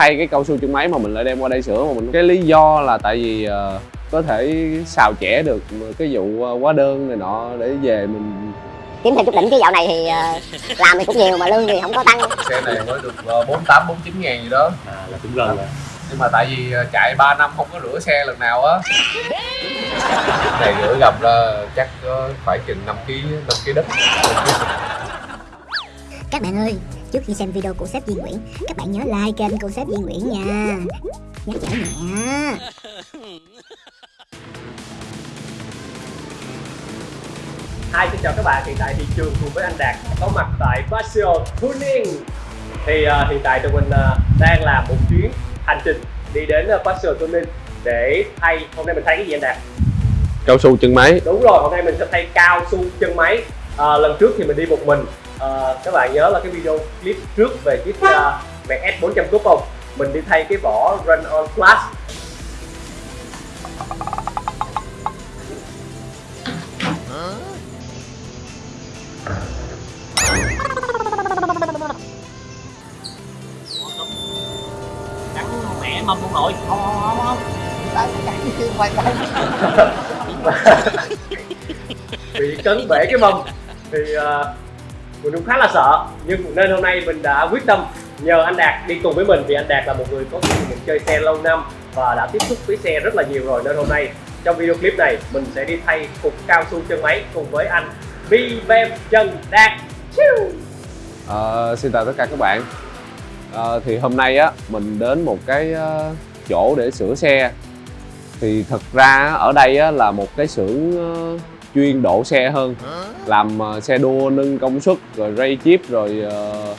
thay cái cao su chân máy mà mình lại đem qua đây sửa mà mình cái lý do là tại vì uh, có thể xào chẻ được cái vụ uh, hóa đơn này nọ để về mình kiếm thêm chút đỉnh chứ dạo này thì uh, làm thì cũng nhiều mà lương thì không có tăng. Xe này mới được bốn tám bốn chín ngàn gì đó. À là cũng gần rồi. Nhưng mà tại vì chạy 3 năm không có rửa xe lần nào á. Này rửa gặp là chắc có phải chừng 5 kg 5 kg đất. Các bạn ơi trước khi xem video của sếp Duy Nguyễn các bạn nhớ like kênh của sếp Duy Nguyễn nha. Nhắc nhở nhẹ Hi, xin chào các bạn, hiện tại thị trường cùng với anh Đạt có mặt tại Basio Tuning. Thì uh, hiện tại tụi mình uh, đang làm một chuyến hành trình đi đến uh, Passion Tuning để thay hôm nay mình thay cái gì anh Đạt? Cao su chân máy. Đúng rồi, hôm nay mình sẽ thay cao su chân máy. À, Lần trước thì mình đi một mình à, Các bạn nhớ là cái video clip trước về chiếc uh, Mac S 400 Coupe không? Mình đi thay cái vỏ Run On Plus. Mẹ mâm luôn nội không không không bị cấn bể cái mâm thì uh, mình cũng khá là sợ nhưng nên hôm nay mình đã quyết tâm nhờ anh Đạt đi cùng với mình vì anh Đạt là một người có kinh nghiệm chơi xe lâu năm và đã tiếp xúc với xe rất là nhiều rồi. Nên hôm nay trong video clip này mình sẽ đi thay cục cao su chân máy cùng với anh Vi Trần Đạt. À, Xin chào tất cả các bạn. À, Thì hôm nay á mình đến một cái ờ, chỗ để sửa xe. Thì thật ra ở đây á, là một cái xưởng chuyên độ xe hơn. Làm uh, xe đua nâng công suất rồi ray chip rồi uh,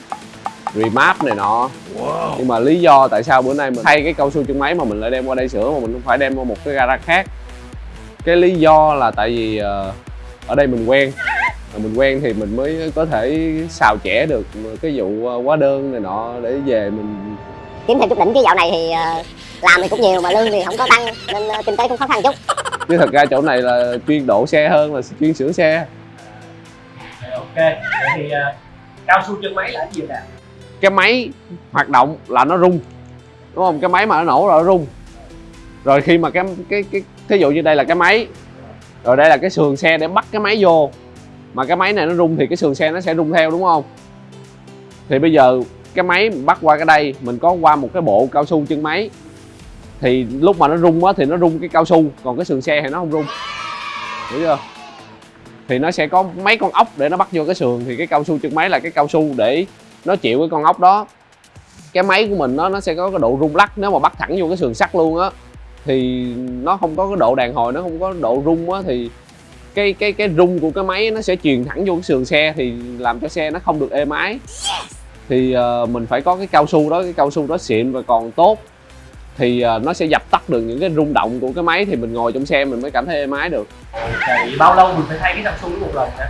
remap này nọ. Wow. nhưng mà lý do tại sao bữa nay mình thay cái cao su chân máy mà mình lại đem qua đây sửa mà mình không phải đem qua một cái gara khác. Cái lý do là tại vì uh, ở đây mình quen. Mình quen thì mình mới có thể xào chẻ được cái vụ hóa đơn này nọ để về mình kiếm thêm chút đỉnh. Chứ dạo này thì làm thì cũng nhiều mà lương thì không có tăng nên kinh tế cũng khó khăn chút chứ thật ra chỗ này là chuyên độ xe hơn là chuyên sửa xe. Ok vậy thì uh, cao su chân máy là gì nè? Cái máy hoạt động là nó rung đúng không? Cái máy mà nó nổ là nó rung. Rồi khi mà cái cái cái thí dụ như đây là cái máy rồi đây là cái sườn xe để bắt cái máy vô mà cái máy này nó rung thì cái sườn xe nó sẽ rung theo đúng không? Thì bây giờ cái máy bắt qua cái đây mình có qua một cái bộ cao su chân máy thì lúc mà nó rung á thì nó rung cái cao su còn cái sườn xe thì nó không rung. Hiểu chưa? Thì nó sẽ có mấy con ốc để nó bắt vô cái sườn thì cái cao su chân máy là cái cao su để nó chịu cái con ốc đó. Cái máy của mình nó nó sẽ có cái độ rung lắc nếu mà bắt thẳng vô cái sườn sắt luôn á thì nó không có cái độ đàn hồi nó không có độ rung á thì cái cái cái rung của cái máy nó sẽ truyền thẳng vô cái sườn xe thì làm cho xe nó không được êm ái. Thì uh, mình phải có cái cao su đó cái cao su đó xịn và còn tốt thì uh, nó sẽ dập tắt được những cái rung động của cái máy thì mình ngồi trong xe mình mới cảm thấy êm ái được. Thì bao lâu mình phải thay cái su một lần hả?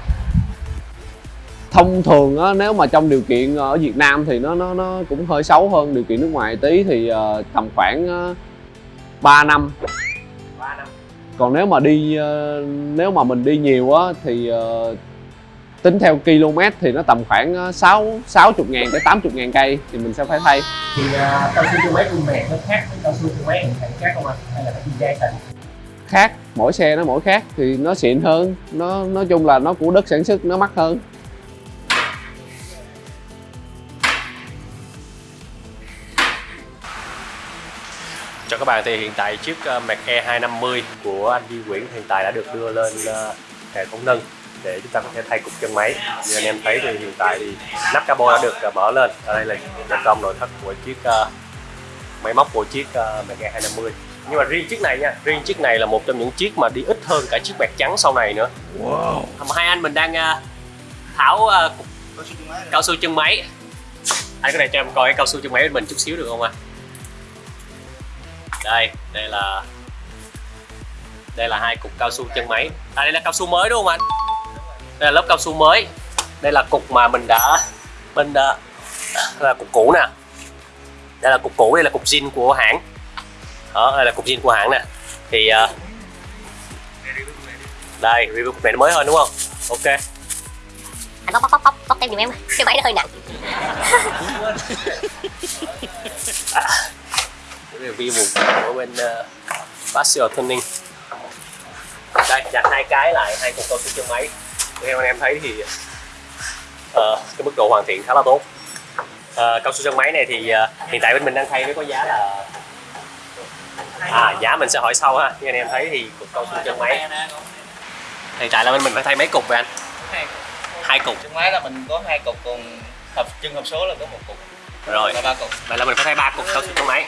Thông thường á, nếu mà trong điều kiện ở Việt Nam thì nó nó nó cũng hơi xấu hơn điều kiện nước ngoài tí thì uh, tầm khoảng uh, 3 năm. 3 năm. Còn nếu mà đi uh, nếu mà mình đi nhiều á thì uh, tính theo km thì nó tầm khoảng 6 60 ngàn tới 80 ngàn cây thì mình sẽ phải thay. Thì uh, cao su chân máy của mẹ nó khác với cao su chân máy hiện khác không anh hay là cái gì dây thành khác mỗi xe nó mỗi khác thì nó xịn hơn nó nói chung là nó của đất sản xuất nó mắc hơn. Cho các bạn thì hiện tại chiếc Mac E250 của anh Duy Nguyễn hiện tại đã được đưa lên hệ thống nâng để chúng ta có thể thay cục chân máy. Như anh em thấy thì hiện tại thì nắp cabo đã được uh, mở lên. Ở đây là bên trong nội thất của chiếc uh, máy móc của chiếc uh, Mega 250 nhưng mà riêng chiếc này nha riêng chiếc này là một trong những chiếc mà đi ít hơn cả chiếc bạc trắng sau này nữa. Wow. hai anh mình đang uh, tháo uh, cục cao su chân máy. Anh có thể cho em coi cái cao su chân máy của mình chút xíu được không ạ à? đây đây là đây là hai cục cao su chân máy. À đây là cao su mới đúng không anh đây là lớp cao su mới. Đây là cục mà mình đã bên đây là cục cũ nè. Đây là cục cũ đây là cục zin của hãng. Đó đây là cục zin của hãng nè. Thì uh, đây review cục này nó mới hơn đúng không? Ok. Anh bóc bóc bóc bóc bóc thêm giùm em cái máy nó hơi nặng. Review một của bên uh, Pasio Tuning. Đây dành hai cái lại hai cục cao su chân máy theo anh em thấy thì ờ, cái mức độ hoàn thiện khá là tốt. Ờ, cao su chân máy này thì ờ, hiện tại bên mình đang thay với có giá là à giá mình sẽ hỏi sau ha. Như anh em thấy thì cục cao su chân máy hiện tại là bên mình phải thay mấy cục vậy anh? Hai cục. Chân máy là mình có hai cục còn hộp chân hộp số là có một cục. Rồi. Là ba cục. Vậy là mình phải thay ba cục cao su chân máy.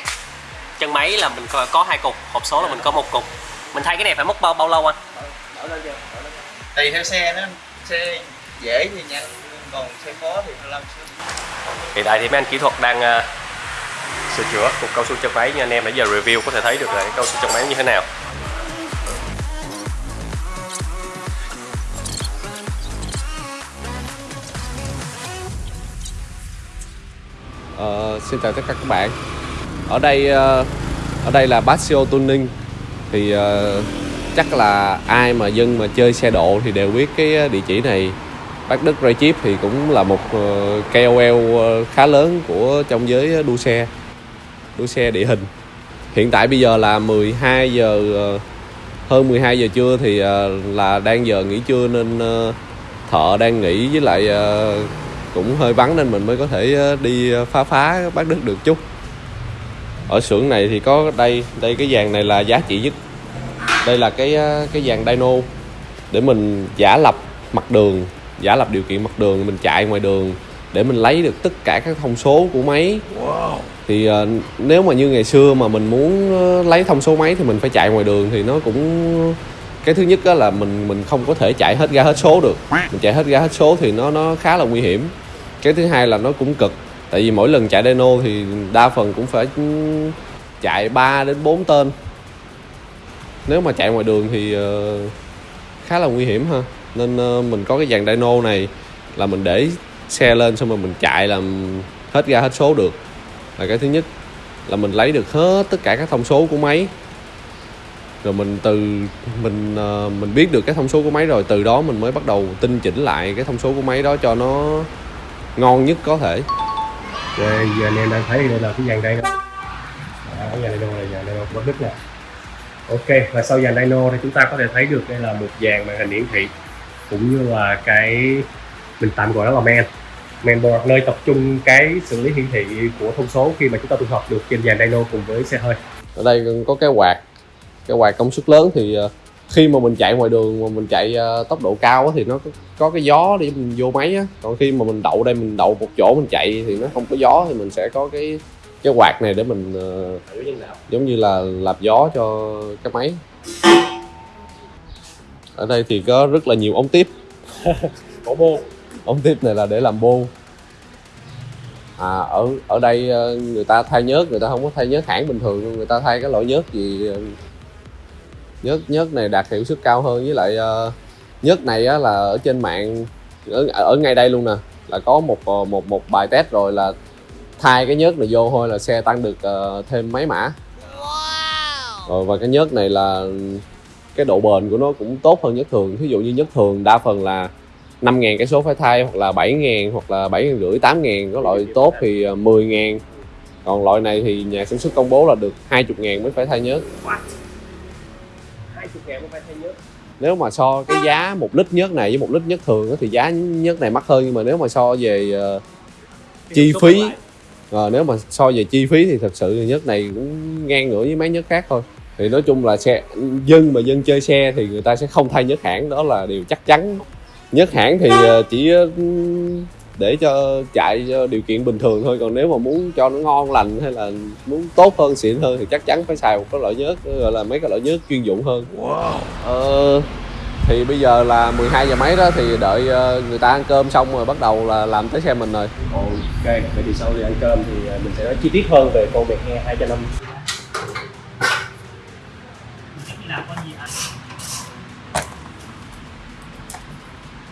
Chân máy là mình có, có hai cục hộp số là mình có một cục. Mình thay cái này phải mất bao bao lâu anh? Tùy theo xe nó xe dễ thì nhanh còn xe khó thì phải làm xíu hiện tại thì mấy anh kỹ thuật đang ờ, sửa chữa cục cao su chân máy. Như anh em nãy giờ review có thể thấy được là cái cao su chân máy như thế nào. Ờ, xin chào tất cả các bạn. Ở đây ờ, ở đây là Basio Tuning. Thì ờ, chắc là ai mà dân mà chơi xe độ thì đều biết cái ờ, địa chỉ này. Bác Đức Ray Chip thì cũng là một ờ, KOL ờ, khá lớn của trong giới đua xe đua xe địa hình. Hiện tại bây giờ là 12 giờ hơn 12 giờ trưa thì là đang giờ nghỉ trưa nên thợ đang nghỉ với lại cũng hơi vắng nên mình mới có thể đi phá phá bác Đức được chút. Ở xưởng này thì có đây đây cái vàng này là giá trị nhất đây là cái ờ, cái dàn dyno để mình giả lập mặt đường giả lập điều kiện mặt đường mình chạy ngoài đường để mình lấy được tất cả các thông số của máy. Thì ờ, nếu mà như ngày xưa mà mình muốn ờ, lấy thông số máy thì mình phải chạy ngoài đường thì nó cũng cái thứ nhất á là mình mình không có thể chạy hết ga hết số được. Mình chạy hết ga hết số thì nó nó khá là nguy hiểm. Cái thứ hai là nó cũng cực tại vì mỗi lần chạy dyno thì đa phần cũng phải chạy 3 đến 4 tên nếu mà chạy ngoài đường thì ờ, khá là nguy hiểm ha. Nên ờ, mình có cái dàn dyno này là mình để xe lên xong rồi mình chạy làm hết ga hết số được. Là cái thứ nhất là mình lấy được hết tất cả các thông số của máy. Rồi mình từ mình ờ, mình biết được cái thông số của máy rồi từ đó mình mới bắt đầu tinh chỉnh lại cái thông số của máy đó cho nó ngon nhất có thể. Đây, giờ anh em đang thấy đây là cái dàn dyno. Đó, cái dàn dyno là dàn dyno của Bắc Đức nè. Ok, và sau dàn dyno thì chúng ta có thể thấy được đây là một dàn màn hình hiển thị cũng như là cái mình tạm gọi nó là men men board nơi tập trung cái xử lý hiển thị của thông số khi mà chúng ta tụ hợp được trên dàn dyno cùng với xe hơi. Ở đây có cái quạt cái quạt công suất lớn thì ờ, khi mà mình chạy ngoài đường mà mình chạy ờ, tốc độ cao thì nó có, có cái gió để mình vô máy á. Còn khi mà mình đậu đây mình đậu một chỗ mình chạy thì nó không có gió thì mình sẽ có cái cái quạt này để mình ờ, giống như là lạp gió cho cái máy. Ở đây thì có rất là nhiều ống tiếp. Cổ bô. Ống tiếp này là để làm bô. À ở ở đây ờ, người ta thay nhớt người ta không có thay nhớt hãng bình thường người ta thay cái loại nhớt gì ờ, nhớt nhớt này đạt hiệu suất cao hơn. Với lại nhớt này á, là ở trên mạng ở, ở ngay đây luôn nè là có một một một bài test rồi là thay cái nhớt này vô thôi là xe tăng được ờ, thêm mấy mã. Rồi và cái nhớt này là cái độ bền của nó cũng tốt hơn nhớt thường. Ví dụ như nhớt thường đa phần là 5 ngàn cái số phải thay hoặc là 7 ngàn hoặc là 7 ngàn rưỡi 8 ngàn có loại tốt thì ờ, 10 ngàn. Còn loại này thì nhà sản xuất công bố là được 20 ngàn mới phải thay nhớt. 20 ngàn mới phải thay nhớt. Nếu mà so cái giá một lít nhớt này với một lít nhớt thường á thì giá nhớt này mắc hơn nhưng mà nếu mà so về ờ, chi phí ờ, nếu mà so về chi phí thì thật sự nhớt này cũng ngang ngửa với mấy nhớt khác thôi. Thì nói chung là xe dân mà dân chơi xe thì người ta sẽ không thay nhớt hãng đó là điều chắc chắn. Nhớt hãng thì ờ, chỉ để cho chạy cho điều kiện bình thường thôi còn nếu mà muốn cho nó ngon lành hay là muốn tốt hơn xịn hơn thì chắc chắn phải xài một cái loại nhớt gọi là mấy cái loại nhớt chuyên dụng hơn. Ờ, thì bây giờ là 12 giờ mấy đó thì đợi ờ, người ta ăn cơm xong rồi bắt đầu là làm tới xe mình rồi. Ok, vậy thì sau khi ăn cơm thì ờ, mình sẽ nói chi tiết hơn về con Việt E 250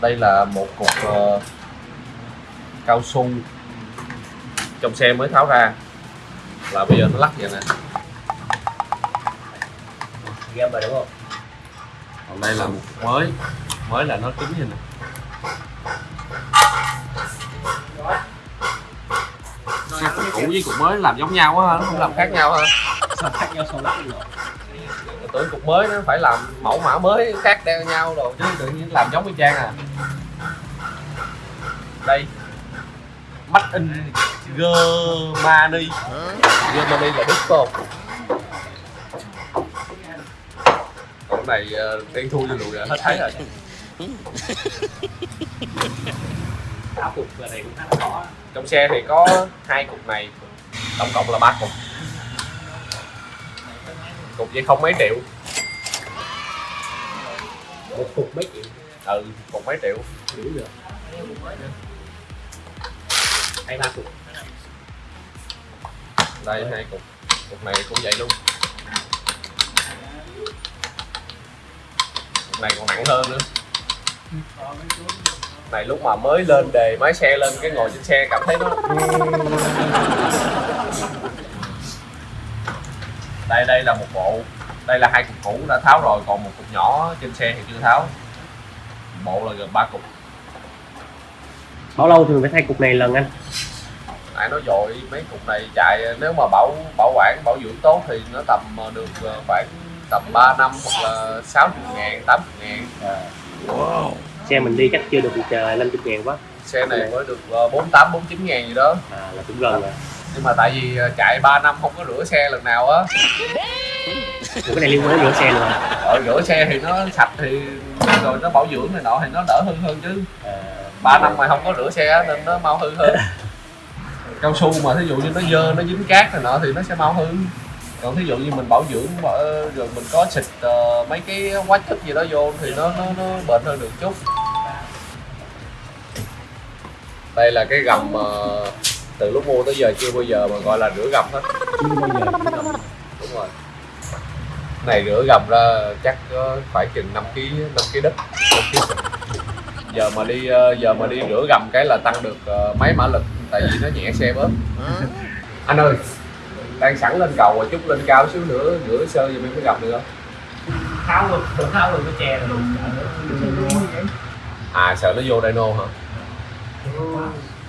đây là một cục ờ, cao su trong xe mới tháo ra. Là bây giờ nó lắc vậy nè. Game rồi đúng không? Còn đây là một mới mới là nó cứng như này. Sao cục cũ với cục mới làm giống nhau quá nó không làm khác nhau ha. Sao khác nhau sao với cái tưởng cục mới nó phải làm mẫu mã mới khác đeo nhau rồi chứ tự nhiên làm giống y chang à. Đây. Mắt in Germany. Germany là Đức không? Cái này đen thui cho lùi rồi, hết thấy rồi. Áo cục và này cũng khá là khó Trong xe thì có hai cục này Tổng cộng là ba cục Cục vậy không mấy triệu. Một cục mấy triệu? Ừ, cục mấy triệu. Đủ được hay ba cục đây hai cục. Cục này cũng vậy luôn này còn nặng hơn nữa. Này lúc mà mới lên đề máy xe lên cái ngồi trên xe cảm thấy nó đây đây là một bộ đây là hai cục cũ đã tháo rồi còn một cục nhỏ trên xe thì chưa tháo. Bộ là gần ba cục. Bao lâu thì mình phải thay cục này lần anh? Nãy nói rồi mấy cục này chạy nếu mà bảo bảo quản bảo dưỡng tốt thì nó tầm ờ, được ờ, khoảng tầm 3 năm hoặc là 60 ngàn 80 ngàn. Xe mình đi chắc chưa được chờ 50 ngàn quá. Xe này mới được ờ, 48 49 ngàn gì đó. À là cũng gần rồi. Nhưng mà tại vì ờ, chạy 3 năm không có rửa xe lần nào á. Ủa, cái này liên quan đến rửa xe luôn à, rửa xe thì nó sạch thì rồi nó bảo dưỡng này nọ thì nó đỡ hư hơn chứ. À. 3 năm mà không có rửa xe á, nên nó mau hư hơn. Cao su mà thí dụ như nó dơ nó dính cát này nọ thì nó sẽ mau hư còn thí dụ như mình bảo dưỡng bảo- rồi mình có xịt ờ, mấy cái hóa chất gì đó vô thì nó nó nó bền hơn được chút. Đây là cái gầm ờ, từ lúc mua tới giờ chưa bao giờ mà gọi là rửa gầm hết. Chưa bao giờ đúng rồi. Này rửa gầm ra chắc có phải chừng 5 kg 5 kg đất 5 kg giờ mà đi ờ, giờ mà đi rửa gầm cái là tăng được ờ, mấy mã lực tại vì nó nhẹ xe bớt. Anh ơi đang sẵn lên cầu rồi chút lên cao xíu nữa rửa sơ giùm em cái gầm được. Không tháo luôn tháo luôn cái che rồi à sợ nó vô dyno hả?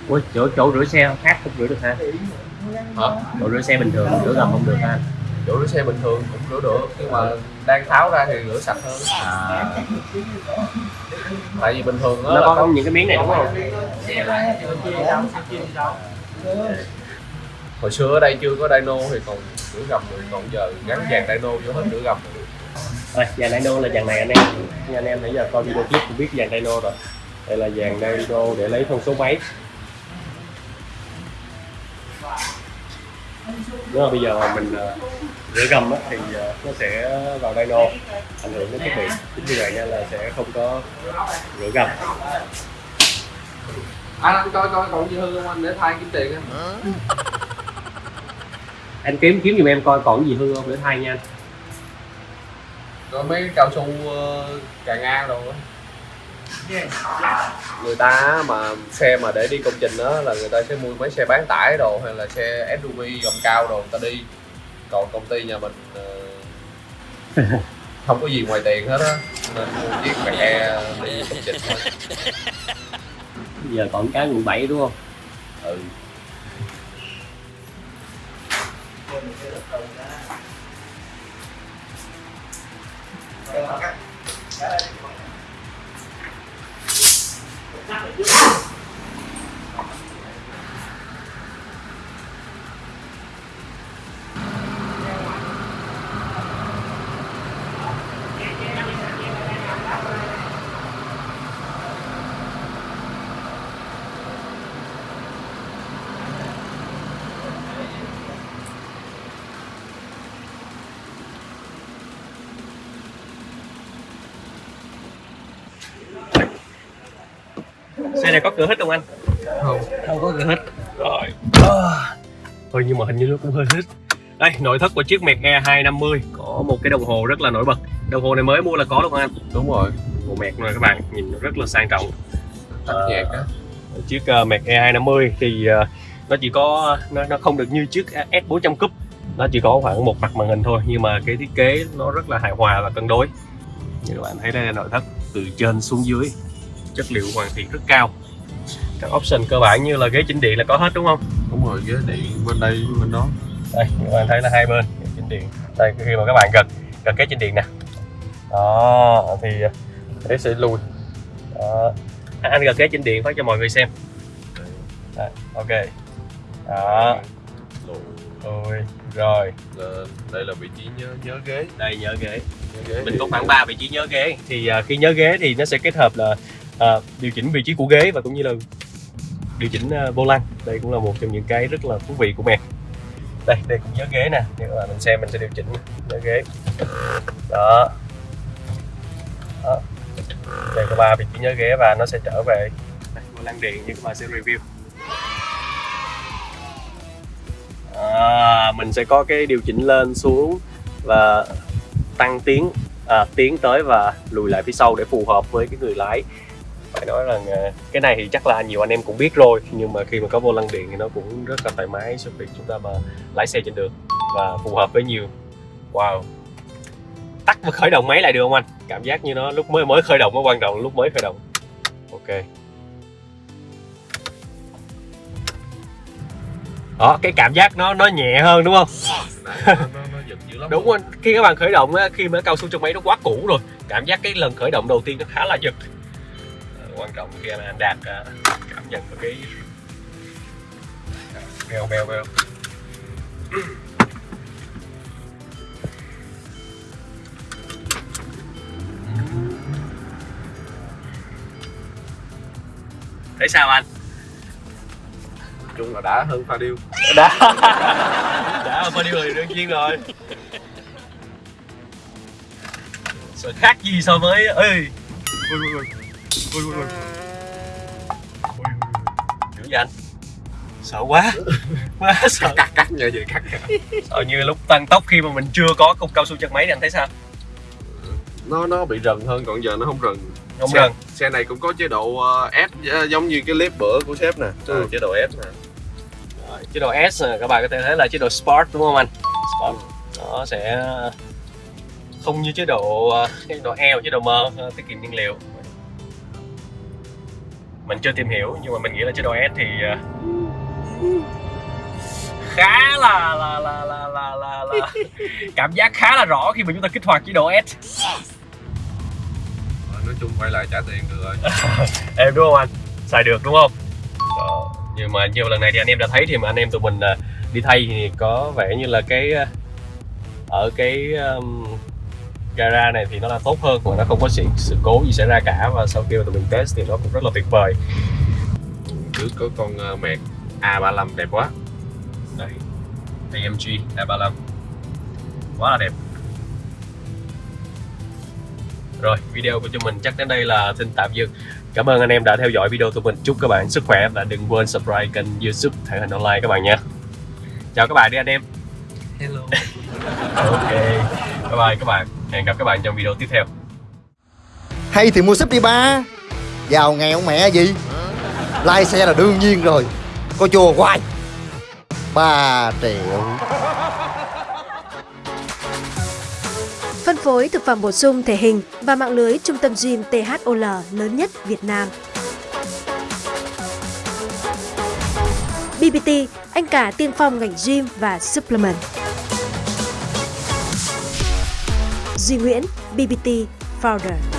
Ủa, chỗ chỗ rửa xe khác không rửa được ha. Hả? Chỗ rửa xe bình thường rửa gầm không được ha. Chỗ rửa xe bình thường cũng rửa được nhưng mà đang tháo ra thì rửa sạch hơn. À. Tại vì bình thường nó là có có những cái miếng này đúng không hồi xưa ở đây chưa có dyno thì còn rửa gầm được còn giờ gắn dàn dyno vô hết rửa gầm Rồi, dàn dyno là dàn này anh em. Như anh em nãy giờ coi video clip cũng biết dàn dyno rồi. Đây là dàn dyno để lấy thông số máy. Nếu mà bây giờ mà mình ờ, rửa gầm á, thì ờ, nó sẽ vào dyno ảnh hưởng đến thiết bị Chính vì vậy nha là sẽ không có rửa gầm. Anh anh coi coi còn gì hư không anh? Để thay kiếm tiền anh Anh kiếm kiếm giùm em coi còn gì hư không để thay nha. Anh rồi mấy cái cao su ờ, cà ngang rồi người ta mà xe mà để đi công trình đó là người ta sẽ mua mấy xe bán tải đồ hay là xe SUV gầm cao đồ người ta đi. Còn công ty nhà mình ờ, không có gì ngoài tiền hết á nên mua chiếc mẹ đi công trình thôi. Giờ còn cái quận 7 đúng không? ừ thêm một cái lớp tường đó cắt. Cắt lại. Cắt lại trước. Xe này có cửa hít không anh? không. Không có cửa hít rồi. Thôi nhưng mà hình như nó cũng hơi hít đây nội thất của chiếc Merc E250 có một cái đồng hồ rất là nổi bật. Đồng hồ này mới mua là có đúng không anh? Đúng rồi. Bộ Merc này các bạn nhìn rất là sang trọng. Tắt Ờ, nhạc á. chiếc uh, Merc E250 thì ờ, nó chỉ có nó, nó không được như chiếc S400 Cúp. Nó chỉ có khoảng một mặt màn hình thôi nhưng mà cái thiết kế nó rất là hài hòa và cân đối. Như các bạn thấy đây là nội thất từ trên xuống dưới chất liệu hoàn thiện rất cao. Các option cơ bản như là ghế chỉnh điện là có hết đúng không? Đúng rồi ghế điện bên đây bên đó. Đây các bạn thấy là hai bên ghế chỉnh điện. Đây khi mà các bạn gật gật ghế chỉnh điện nè. Đó thì thế sẽ lùi. Đó. À, anh gật ghế chỉnh điện phát cho mọi người xem. Đây, ok. Đó. Ôi, rồi. Đây là vị trí nhớ nhớ ghế. Đây nhớ ghế. Nhớ ghế mình có khoảng 3 vị trí nhớ ghế. Thì à, khi nhớ ghế thì nó sẽ kết hợp là à, điều chỉnh vị trí của ghế và cũng như là điều chỉnh ờ, vô lăng. Đây cũng là một trong những cái rất là thú vị của mẹ. Đây đây cũng nhớ ghế nè. Nếu mà mình xem mình sẽ điều chỉnh nhớ ghế. Đó. Đó. Đây có ba vị trí nhớ ghế và nó sẽ trở về đây, vô lăng điện như các bạn sẽ review. À, mình sẽ có cái điều chỉnh lên xuống và tăng tiếng à, tiến tới và lùi lại phía sau để phù hợp với cái người lái phải nói rằng à, cái này thì chắc là nhiều anh em cũng biết rồi nhưng mà khi mà có vô lăng điện thì nó cũng rất là thoải mái cho việc chúng ta mà lái xe trên đường và phù hợp với nhiều. Wow. Tắt và khởi động máy lại được không anh? Cảm giác như nó lúc mới mới khởi động nó quan trọng lúc mới khởi động. Ok. Đó cái cảm giác nó nó nhẹ hơn đúng không? Nó, nó, nó giật dữ lắm. Đúng rồi. Khi các bạn khởi động á, khi mà cao su trong máy nó quá cũ rồi cảm giác cái lần khởi động đầu tiên nó khá là giật quan trọng khi mà anh đạt à, cảm nhận được cái bèo bèo bèo thấy sao anh? Chung là đã hơn pha điêu đã. Đã bao nhiêu rồi đương nhiên rồi. Sợ khác gì so với ê! Ui ui ui ui ui ui. Dữ vậy anh? Sợ quá. Quá sợ. Cắt cắt như vậy cắt sợ như lúc tăng tốc khi mà mình chưa có cục cao su chân máy thì anh thấy sao? Nó nó bị rần hơn còn giờ nó không rần. Không xe, rần. xe này cũng có chế độ ờ, S ờ, giống như cái clip bữa của sếp nè. Ừ. chế độ S nè. Rồi, chế độ S nè, các bạn có thể thấy là chế độ Sport đúng không anh? Sport. Nó sẽ không như chế độ ờ, chế độ L chế độ M ờ, tiết kiệm nhiên liệu mình chưa tìm hiểu nhưng mà mình nghĩ là chế độ S thì ờ, khá là là là là là là, là cảm giác khá là rõ khi mà chúng ta kích hoạt chế độ S. Ờ, nói chung quay lại trả tiền được rồi. Em đúng không anh? Xài được đúng không? Đó. nhưng mà nhiều lần này thì anh em đã thấy thì mà anh em tụi mình đi thay thì có vẻ như là cái ở cái um, gara này thì nó là tốt hơn mà nó không có sự, sự cố gì xảy ra cả và sau khi mà tụi mình test thì nó cũng rất là tuyệt vời. Cứ có con ờ, mẹt A35 đẹp quá. Đây AMG A35. Quá là đẹp. Rồi video của chúng mình chắc đến đây là xin tạm dừng. Cảm ơn anh em đã theo dõi video của mình. Chúc các bạn sức khỏe và đừng quên subscribe kênh youtube thể hình online các bạn nha chào các bạn đi anh em. Hello. Ok bye bye các bạn. Hẹn gặp các bạn trong video tiếp theo. Hay thì mua súp đi ba. Giàu nghèo mẹ gì? Lai xe là đương nhiên rồi. Có chùa hoài. 3 triệu. Phân phối thực phẩm bổ sung thể hình và mạng lưới trung tâm gym THOL lớn nhất Việt Nam. BBT, anh cả tiên phong ngành gym và supplement. Duy Nguyễn, BBT Founder.